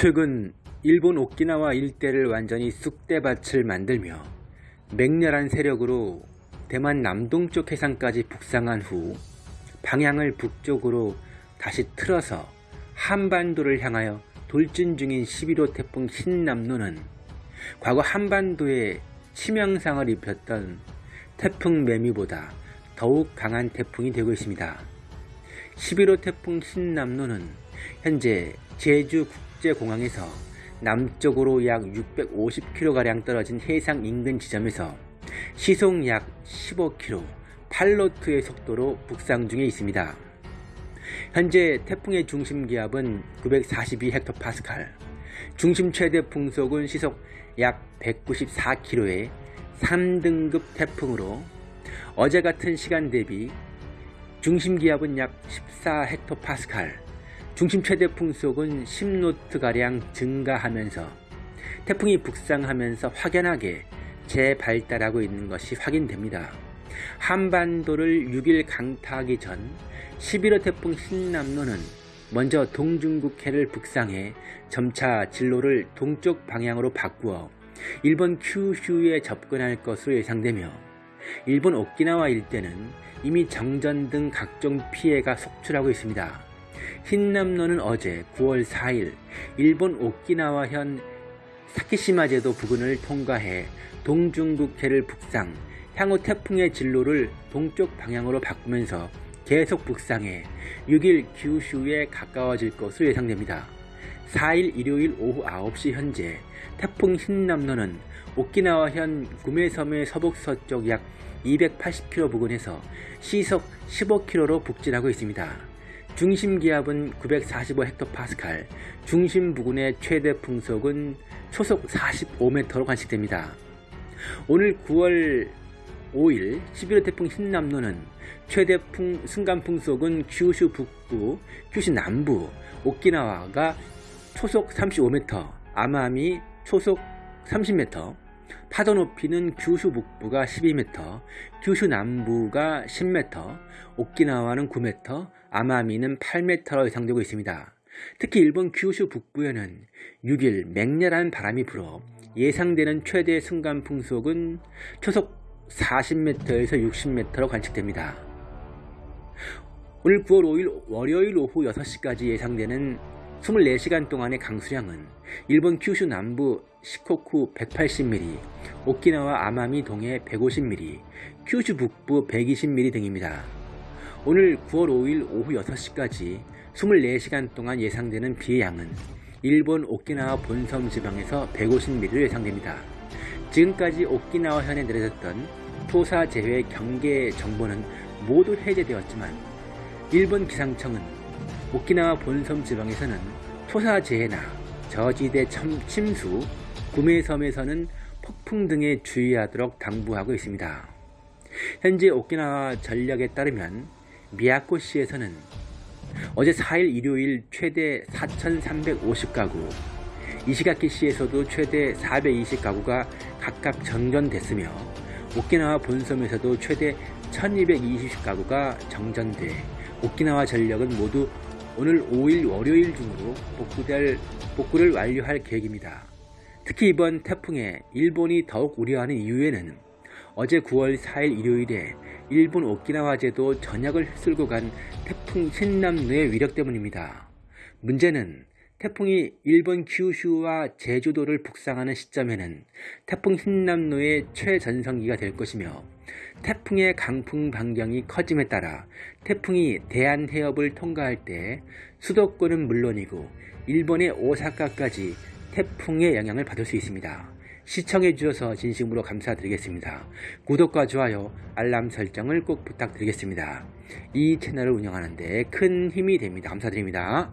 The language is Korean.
최근 일본 오키나와 일대를 완전히 쑥대밭을 만들며 맹렬한 세력으로 대만 남동쪽 해상까지 북상한 후 방향을 북쪽으로 다시 틀어서 한반도를 향하여 돌진 중인 11호 태풍 신남노는 과거 한반도에 치명상을 입혔던 태풍 매미보다 더욱 강한 태풍이 되고 있습니다. 11호 태풍 신남노는 현재 제주 국제공항에서 남쪽으로 약 650km가량 떨어진 해상 인근 지점에서 시속 약 15km, 8노트의 속도로 북상 중에 있습니다. 현재 태풍의 중심 기압은 942헥토파스칼, 중심 최대 풍속은 시속 약 194km의 3등급 태풍으로 어제 같은 시간 대비 중심 기압은 약 14헥토파스칼, 중심 최대 풍속은 10노트가량 증가하면서 태풍이 북상하면서 확연하게 재발달하고 있는 것이 확인됩니다. 한반도를 6일 강타하기 전 11호 태풍 신남로는 먼저 동중국해를 북상해 점차 진로를 동쪽 방향으로 바꾸어 일본 큐슈에 접근할 것으로 예상되며 일본 오키나와 일대는 이미 정전 등 각종 피해가 속출하고 있습니다. 흰남노는 어제 9월 4일 일본 오키나와현 사키시마 제도 부근을 통과해 동중국해를 북상, 향후 태풍의 진로를 동쪽 방향으로 바꾸면서 계속 북상해 6일 규슈에 가까워질 것으로 예상됩니다. 4일 일요일 오후 9시 현재 태풍 흰남노는 오키나와현 구메섬의 서북서쪽 약 280km 부근에서 시속 15km로 북진하고 있습니다. 중심 기압은 945헥토파스칼, 중심 부근의 최대 풍속은 초속 45m로 관측됩니다. 오늘 9월 5일 11호 태풍 흰남노는 최대 풍, 순간 풍속은 규슈 북부, 규슈 남부, 오키나와가 초속 35m, 아마미 초속 30m, 파도 높이는 규슈 북부가 12m, 규슈 남부가 10m, 오키나와는 9m, 아마미는 8m로 예상되고 있습니다. 특히 일본 규슈 북부에는 6일 맹렬한 바람이 불어 예상되는 최대 순간 풍속은 초속 40m에서 60m로 관측됩니다. 오늘 9월 5일 월요일 오후 6시까지 예상되는 24시간 동안의 강수량은 일본 큐슈 남부 시코쿠 180mm, 오키나와 아마미 동해 150mm, 큐슈 북부 120mm 등입니다. 오늘 9월 5일 오후 6시까지 24시간 동안 예상되는 비의 양은 일본 오키나와 본섬 지방에서 150mm로 예상됩니다. 지금까지 오키나와 현에 내려졌던 토사 제외 경계 정보는 모두 해제되었지만 일본 기상청은 오키나와 본섬 지방에서는 토사 재해나 저지대 침수, 구매섬에서는 폭풍 등에 주의하도록 당부하고 있습니다. 현재 오키나와 전력에 따르면 미야코시에서는 어제 4일 일요일 최대 4,350가구, 이시가키시에서도 최대 420가구가 각각 정전됐으며 오키나와 본섬에서도 최대 1220가구가 정전돼 오키나와 전력은 모두 오늘 5일 월요일 중으로 복구될, 복구를 완료할 계획입니다. 특히 이번 태풍에 일본이 더욱 우려하는 이유에는 어제 9월 4일 일요일에 일본 오키나와제도 전역을 휩쓸고 간 태풍 신남노의 위력 때문입니다. 문제는 태풍이 일본 규슈와 제주도를 북상하는 시점에는 태풍 흰남노의 최전성기가 될 것이며 태풍의 강풍 반경이 커짐에 따라 태풍이 대한해협을 통과할 때 수도권은 물론이고 일본의 오사카까지 태풍의 영향을 받을 수 있습니다. 시청해 주셔서 진심으로 감사드리겠습니다. 구독과 좋아요, 알람 설정을 꼭 부탁드리겠습니다. 이 채널을 운영하는 데 큰 힘이 됩니다. 감사드립니다.